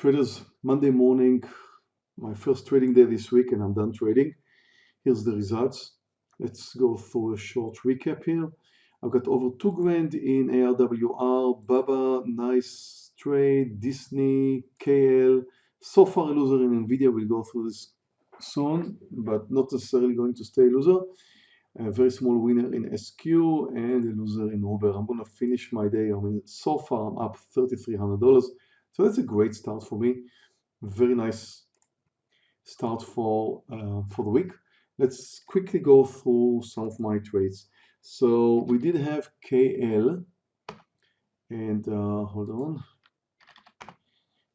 traders Monday morning my first trading day this week and I'm done trading. Here's the results. Let's go through a short recap here. I've got over two grand in ARWR Baba nice trade Disney KL so far a loser in Nvidia we'll go through this soon but not necessarily going to stay a loser. A very small winner in SQ and a loser in Uber. I'm gonna finish my day. I mean so far I'm up $3,300 so that's a great start for me. Very nice start for, uh, for the week. Let's quickly go through some of my trades. So we did have KL and uh, hold on.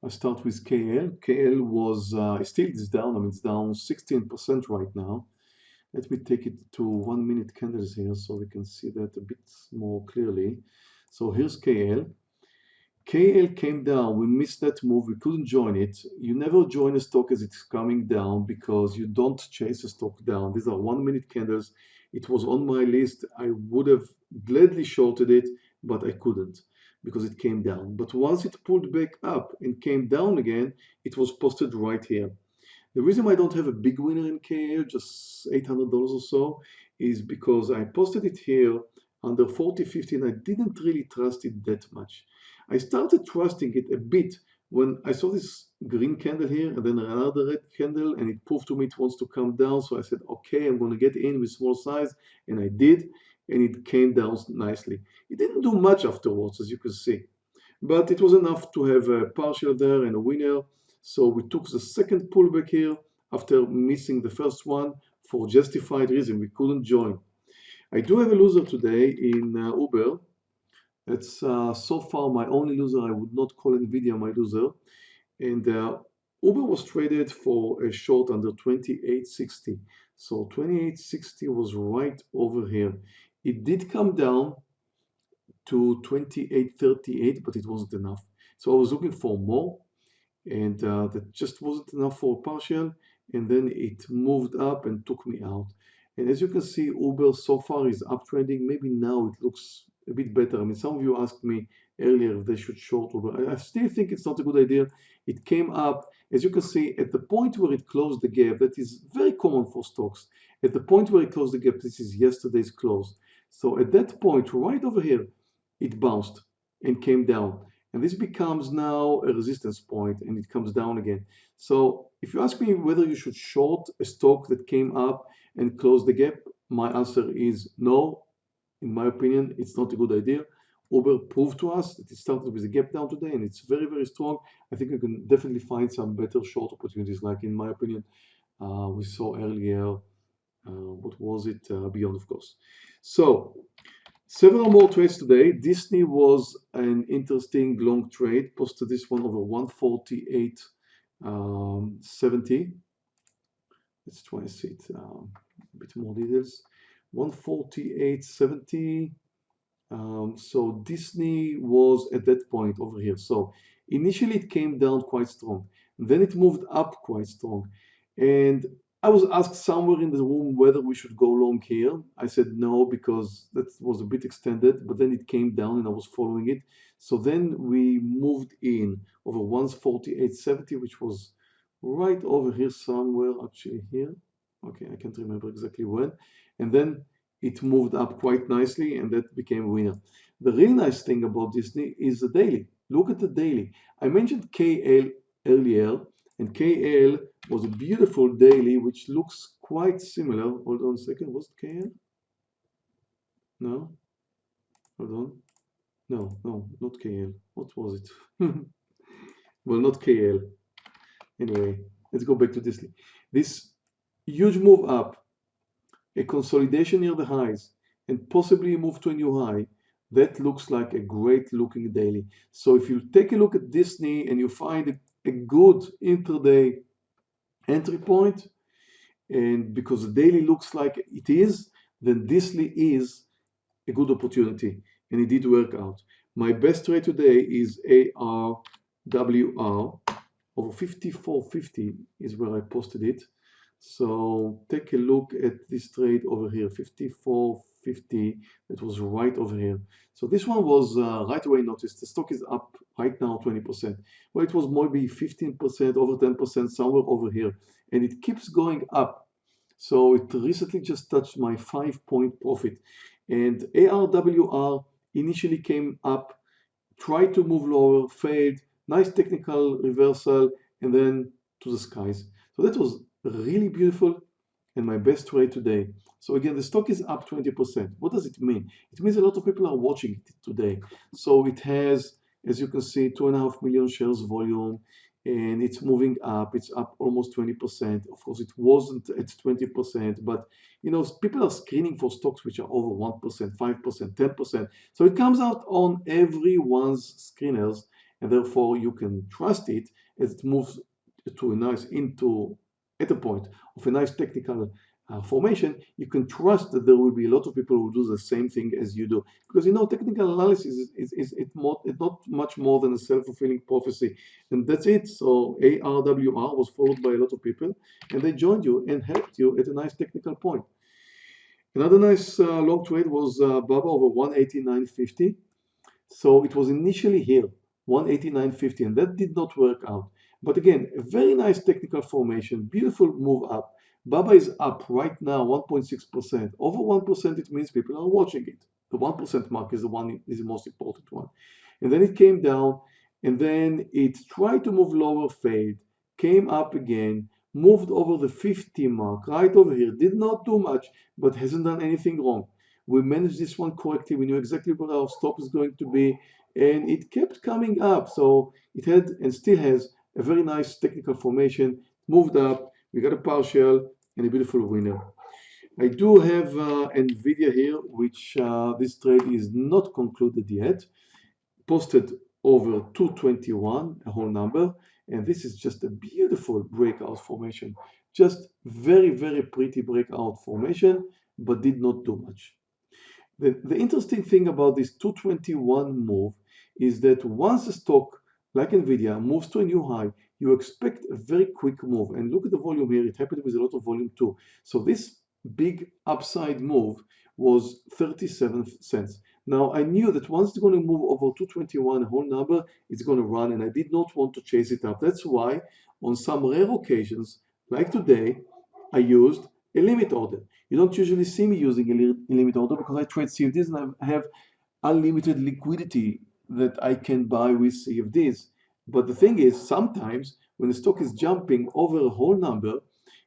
I start with KL. KL was uh, still is down. I mean, it's down 16% right now. Let me take it to one minute candles here so we can see that a bit more clearly. So here's KL. KL came down. We missed that move. We couldn't join it. You never join a stock as it's coming down because you don't chase a stock down. These are one minute candles. It was on my list. I would have gladly shorted it, but I couldn't because it came down. But once it pulled back up and came down again, it was posted right here. The reason why I don't have a big winner in KL, just $800 or so, is because I posted it here under 40, 50, and I didn't really trust it that much. I started trusting it a bit when I saw this green candle here and then another red candle and it proved to me it wants to come down. So I said, okay, I'm going to get in with small size. And I did. And it came down nicely. It didn't do much afterwards, as you can see. But it was enough to have a partial there and a winner. So we took the second pullback here after missing the first one for justified reason. We couldn't join. I do have a loser today in uh, Uber it's uh, so far my only loser. I would not call NVIDIA my loser. And uh, Uber was traded for a short under 2860. So 2860 was right over here. It did come down to 2838, but it wasn't enough. So I was looking for more, and uh, that just wasn't enough for a partial. And then it moved up and took me out. And as you can see, Uber so far is uptrending. Maybe now it looks a bit better. I mean, some of you asked me earlier if they should short Uber. I still think it's not a good idea. It came up, as you can see, at the point where it closed the gap, that is very common for stocks. At the point where it closed the gap, this is yesterday's close. So at that point, right over here, it bounced and came down. And this becomes now a resistance point and it comes down again. So if you ask me whether you should short a stock that came up and closed the gap, my answer is no in my opinion, it's not a good idea. Uber proved to us that it started with a gap down today and it's very, very strong. I think you can definitely find some better short opportunities, like in my opinion, uh, we saw earlier, uh, what was it, uh, Beyond, of course. So, several more trades today. Disney was an interesting long trade, posted this one over 148.70. Um, Let's try and see it, um, a bit more details. 148.70. Um, so Disney was at that point over here. So initially it came down quite strong. Then it moved up quite strong. And I was asked somewhere in the room whether we should go long here. I said no because that was a bit extended, but then it came down and I was following it. So then we moved in over 148.70, which was right over here somewhere, actually here. Okay, I can't remember exactly when and then it moved up quite nicely and that became a winner. The really nice thing about Disney is the daily. Look at the daily. I mentioned KL earlier and KL was a beautiful daily which looks quite similar. Hold on a second, was it KL? No? Hold on. No, no, not KL. What was it? well, not KL. Anyway, let's go back to Disney. This huge move up a consolidation near the highs, and possibly a move to a new high, that looks like a great looking daily. So if you take a look at Disney and you find a, good intraday entry point, and because the daily looks like it is, then Disney is a good opportunity, and it did work out. My best trade today is ARWR over 54.50 is where I posted it. So take a look at this trade over here, 54.50. That was right over here. So this one was uh, right away noticed. The stock is up right now 20%. Well, it was maybe 15%, over 10%, somewhere over here. And it keeps going up. So it recently just touched my five point profit. And ARWR initially came up, tried to move lower, failed, nice technical reversal, and then to the skies. So that was really beautiful and my best trade today. So again, the stock is up 20%. What does it mean? It means a lot of people are watching it today. So it has, as you can see, two and a half million shares volume and it's moving up. It's up almost 20%. Of course, it wasn't at 20%, but you know, people are screening for stocks which are over 1%, 5%, 10%. So it comes out on everyone's screeners, and therefore you can trust it as it moves to a nice into at a point of a nice technical uh, formation, you can trust that there will be a lot of people who do the same thing as you do. Because you know, technical analysis is, is, is it more, not much more than a self-fulfilling prophecy. And that's it. So ARWR was followed by a lot of people and they joined you and helped you at a nice technical point. Another nice uh, long trade was uh, BABA over 189.50. So it was initially here, 189.50, and that did not work out. But again, a very nice technical formation, beautiful move up. Baba is up right now 1.6%. Over 1%, it means people are watching it. The 1% mark is the one is the most important one. And then it came down, and then it tried to move lower, fade, came up again, moved over the 50 mark, right over here, did not do much, but hasn't done anything wrong. We managed this one correctly. We knew exactly where our stop is going to be, and it kept coming up. So it had and still has a very nice technical formation, moved up, we got a partial, and a beautiful winner. I do have uh, NVIDIA here, which uh, this trade is not concluded yet, posted over 221, a whole number, and this is just a beautiful breakout formation. Just very, very pretty breakout formation, but did not do much. The, the interesting thing about this 221 move is that once the stock, like NVIDIA, moves to a new high, you expect a very quick move. And look at the volume here. It happened with a lot of volume too. So this big upside move was 37 cents. Now I knew that once it's going to move over 221 a whole number, it's going to run and I did not want to chase it up. That's why on some rare occasions, like today, I used a limit order. You don't usually see me using a limit order because I trade CFDs and I have unlimited liquidity that I can buy with CFDs. But the thing is, sometimes when the stock is jumping over a whole number,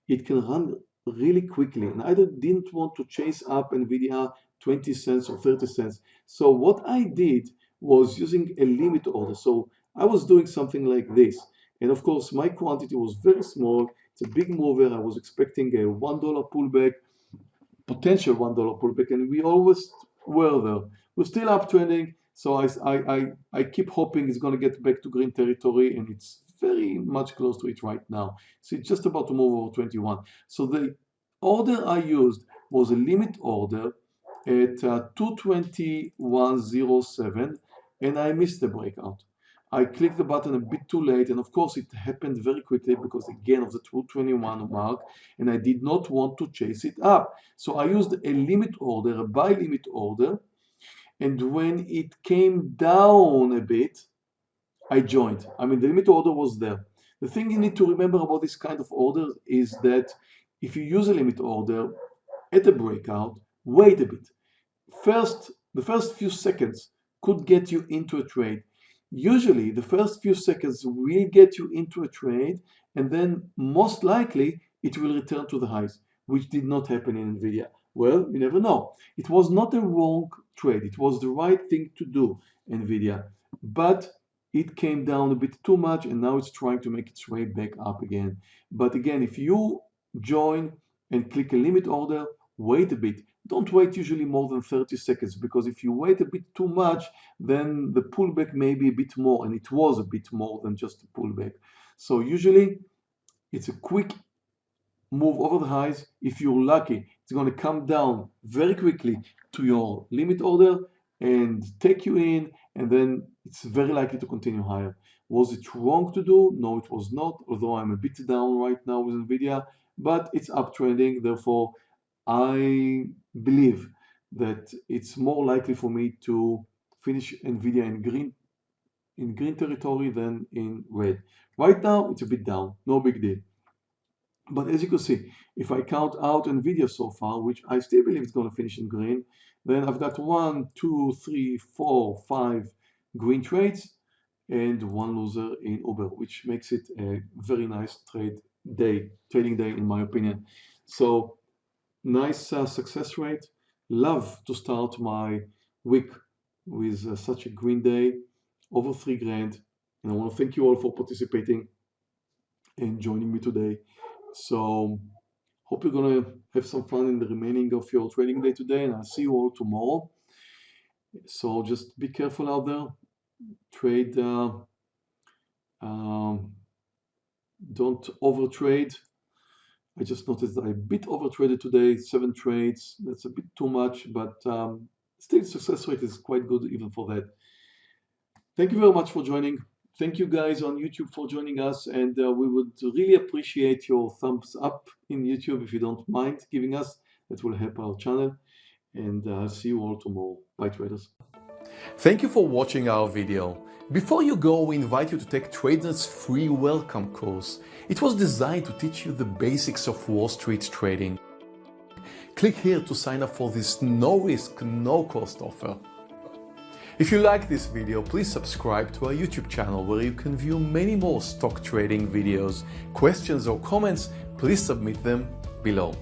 it can run really quickly. And I didn't want to chase up NVIDIA 20 cents or 30 cents. So what I did was using a limit order. So I was doing something like this. And of course, my quantity was very small. It's a big mover. I was expecting a $1 pullback, potential $1 pullback, and we always were there. We're still uptrending. So I, I, I keep hoping it's going to get back to green territory and it's very much close to it right now. So it's just about to move over 21. So the order I used was a limit order at uh, 221.07 and I missed the breakout. I clicked the button a bit too late and of course it happened very quickly because again of the 221 mark and I did not want to chase it up. So I used a limit order, a buy limit order and when it came down a bit, I joined. I mean, the limit order was there. The thing you need to remember about this kind of order is that if you use a limit order at a breakout, wait a bit. First, the first few seconds could get you into a trade. Usually, the first few seconds will get you into a trade, and then most likely it will return to the highs, which did not happen in NVIDIA. Well, you never know. It was not a wrong trade. It was the right thing to do, NVIDIA. But it came down a bit too much and now it's trying to make its way back up again. But again, if you join and click a limit order, wait a bit. Don't wait usually more than 30 seconds because if you wait a bit too much, then the pullback may be a bit more and it was a bit more than just a pullback. So usually it's a quick move over the highs. If you're lucky, it's going to come down very quickly to your limit order and take you in, and then it's very likely to continue higher. Was it wrong to do? No, it was not, although I'm a bit down right now with NVIDIA, but it's uptrending. Therefore, I believe that it's more likely for me to finish NVIDIA in green in green territory than in red. Right now, it's a bit down, no big deal. But as you can see, if I count out NVIDIA so far, which I still believe it's going to finish in green, then I've got one, two, three, four, five green trades and one loser in Uber, which makes it a very nice trade day, trading day in my opinion. So nice uh, success rate. Love to start my week with uh, such a green day, over three grand. And I want to thank you all for participating and joining me today. So hope you're gonna have some fun in the remaining of your trading day today, and I'll see you all tomorrow. So just be careful out there. Trade. Uh, um, don't overtrade. I just noticed that bit overtraded today, seven trades. That's a bit too much, but um, still success rate is quite good even for that. Thank you very much for joining. Thank you guys on YouTube for joining us, and uh, we would really appreciate your thumbs up in YouTube if you don't mind giving us. That will help our channel. And uh, see you all tomorrow. Bye traders. Thank you for watching our video. Before you go, we invite you to take TradeNet's free welcome course. It was designed to teach you the basics of Wall Street trading. Click here to sign up for this no risk, no cost offer. If you like this video, please subscribe to our YouTube channel where you can view many more stock trading videos. Questions or comments, please submit them below.